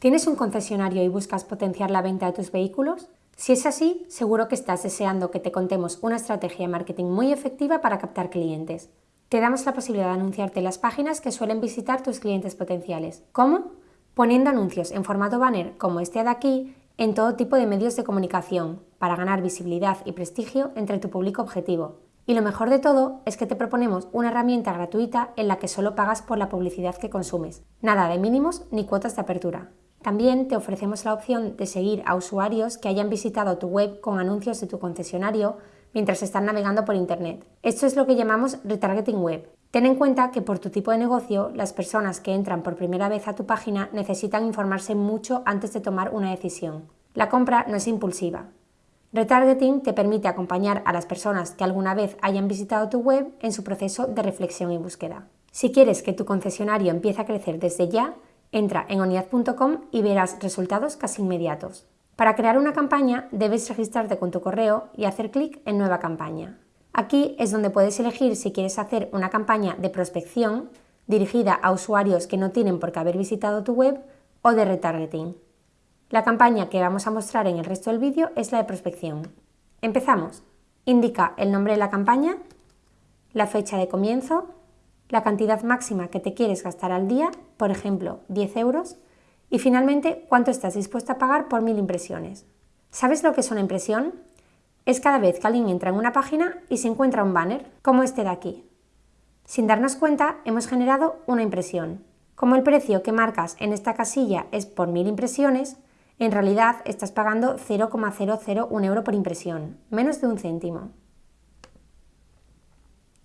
¿Tienes un concesionario y buscas potenciar la venta de tus vehículos? Si es así, seguro que estás deseando que te contemos una estrategia de marketing muy efectiva para captar clientes. Te damos la posibilidad de anunciarte en las páginas que suelen visitar tus clientes potenciales. ¿Cómo? Poniendo anuncios en formato banner como este de aquí en todo tipo de medios de comunicación para ganar visibilidad y prestigio entre tu público objetivo. Y lo mejor de todo es que te proponemos una herramienta gratuita en la que solo pagas por la publicidad que consumes. Nada de mínimos ni cuotas de apertura. También te ofrecemos la opción de seguir a usuarios que hayan visitado tu web con anuncios de tu concesionario mientras están navegando por Internet. Esto es lo que llamamos retargeting web. Ten en cuenta que por tu tipo de negocio, las personas que entran por primera vez a tu página necesitan informarse mucho antes de tomar una decisión. La compra no es impulsiva. Retargeting te permite acompañar a las personas que alguna vez hayan visitado tu web en su proceso de reflexión y búsqueda. Si quieres que tu concesionario empiece a crecer desde ya, Entra en oniad.com y verás resultados casi inmediatos. Para crear una campaña debes registrarte con tu correo y hacer clic en Nueva campaña. Aquí es donde puedes elegir si quieres hacer una campaña de prospección dirigida a usuarios que no tienen por qué haber visitado tu web o de retargeting. La campaña que vamos a mostrar en el resto del vídeo es la de prospección. Empezamos. Indica el nombre de la campaña, la fecha de comienzo, la cantidad máxima que te quieres gastar al día, por ejemplo 10 euros, y finalmente cuánto estás dispuesto a pagar por mil impresiones. ¿Sabes lo que es una impresión? Es cada vez que alguien entra en una página y se encuentra un banner, como este de aquí. Sin darnos cuenta, hemos generado una impresión. Como el precio que marcas en esta casilla es por mil impresiones, en realidad estás pagando 0,001 euro por impresión, menos de un céntimo.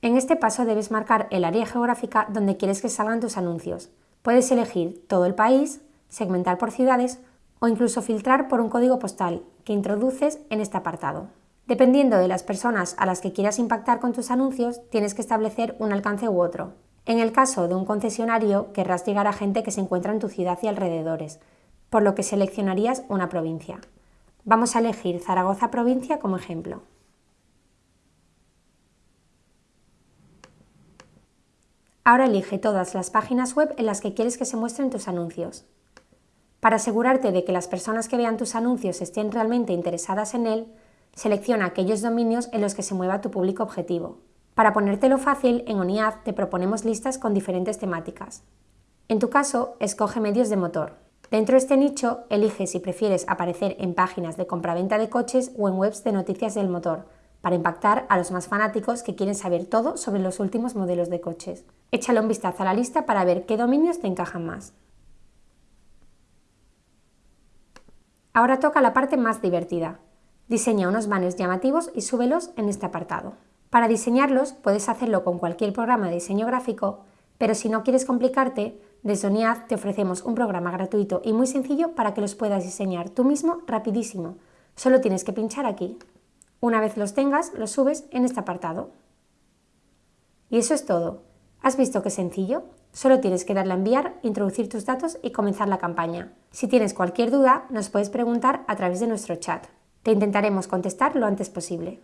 En este paso debes marcar el área geográfica donde quieres que salgan tus anuncios. Puedes elegir todo el país, segmentar por ciudades o incluso filtrar por un código postal que introduces en este apartado. Dependiendo de las personas a las que quieras impactar con tus anuncios, tienes que establecer un alcance u otro. En el caso de un concesionario, querrás llegar a gente que se encuentra en tu ciudad y alrededores, por lo que seleccionarías una provincia. Vamos a elegir Zaragoza provincia como ejemplo. Ahora elige todas las páginas web en las que quieres que se muestren tus anuncios. Para asegurarte de que las personas que vean tus anuncios estén realmente interesadas en él, selecciona aquellos dominios en los que se mueva tu público objetivo. Para ponértelo fácil, en ONIAD te proponemos listas con diferentes temáticas. En tu caso, escoge medios de motor. Dentro de este nicho, elige si prefieres aparecer en páginas de compraventa de coches o en webs de noticias del motor, para impactar a los más fanáticos que quieren saber todo sobre los últimos modelos de coches. Échale un vistazo a la lista para ver qué dominios te encajan más. Ahora toca la parte más divertida. Diseña unos banners llamativos y súbelos en este apartado. Para diseñarlos puedes hacerlo con cualquier programa de diseño gráfico, pero si no quieres complicarte, desde ONIAD te ofrecemos un programa gratuito y muy sencillo para que los puedas diseñar tú mismo rapidísimo. Solo tienes que pinchar aquí. Una vez los tengas, los subes en este apartado. Y eso es todo. ¿Has visto qué sencillo? Solo tienes que darle a enviar, introducir tus datos y comenzar la campaña. Si tienes cualquier duda, nos puedes preguntar a través de nuestro chat. Te intentaremos contestar lo antes posible.